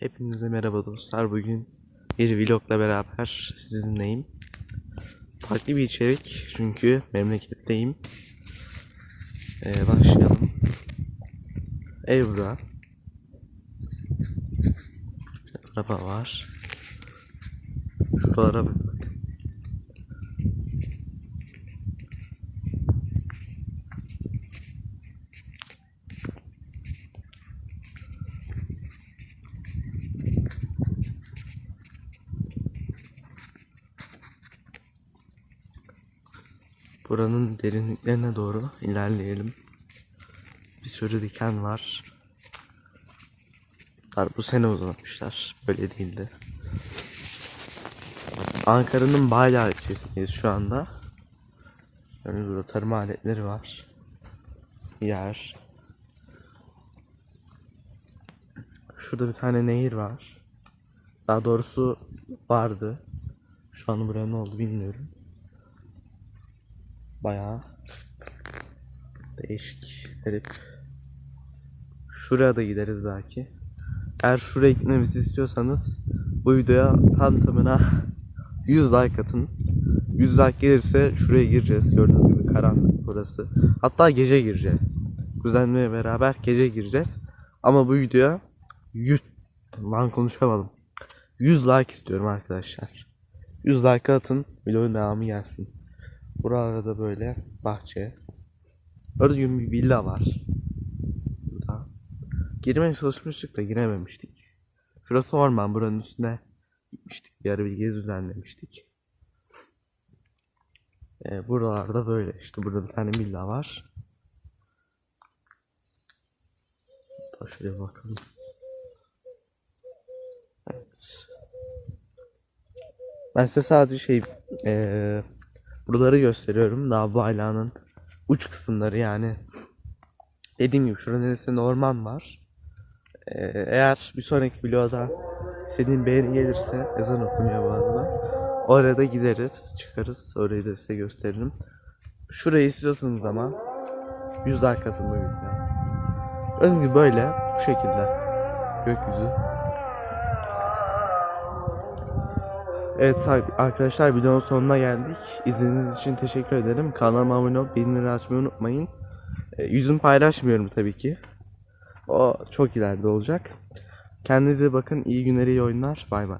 Hepinize merhaba dostlar. Bugün bir vlogla beraber sizinleyim. Farklı bir içerik çünkü memleketteyim. Ee, başlayalım. Ev bura. Araba var. Şuralara Buranın derinliklerine doğru ilerleyelim. Bir sürü diken var. Bu sene uzatmışlar. Böyle değildi. Ankara'nın Bayla ilçesindeyiz şu anda. Yani burada tarım aletleri var. Yer. Şurada bir tane nehir var. Daha doğrusu vardı. Şu an buraya ne oldu bilmiyorum. Bayağı değişik, garip. Şuraya da gideriz belki. Eğer şuraya gitmemizi istiyorsanız bu videoya tam tamına 100 like atın. 100 like gelirse şuraya gireceğiz. Gördüğünüz gibi karanlık burası. Hatta gece gireceğiz. Kuzenle beraber gece gireceğiz. Ama bu videoya 100 lan konuşamadım. 100 like istiyorum arkadaşlar. 100 like atın. Videonun devamı gelsin. Burada böyle bahçe. Gördüğüm bir villa var. Burada. Girmeye çalışmıştık da girememiştik. Şurası orman. Buranın üstüne gitmiştik. Bir ara bir gezi düzenlemiştik. Ee, buralarda böyle. işte burada bir tane villa var. Hatta şuraya bakalım. Evet. Ben size sadece şey eee buraları gösteriyorum. Daha bu ailanın uç kısımları yani. Dediğim gibi şuranın neresinde orman var. Eee, eğer bir sonraki videoda istediğin beğeni gelirse ezan okunuyor bu arada. Oraya da gideriz, çıkarız. Orayı da size gösteririm. Şurayı istiyorsanız ama 100 like atın bu videoya. Gördüğünüz gibi böyle bu şekilde gökyüzü. Evet ar- arkadaşlar videonun sonuna geldik. İzlediğiniz için teşekkür ederim. Kanalıma abone olup bildirimleri açmayı unutmayın. E, yüzümü paylaşmıyorum tabii ki. O çok ileride olacak. Kendinize bakın. İyi günler, iyi oyunlar. Bay bay.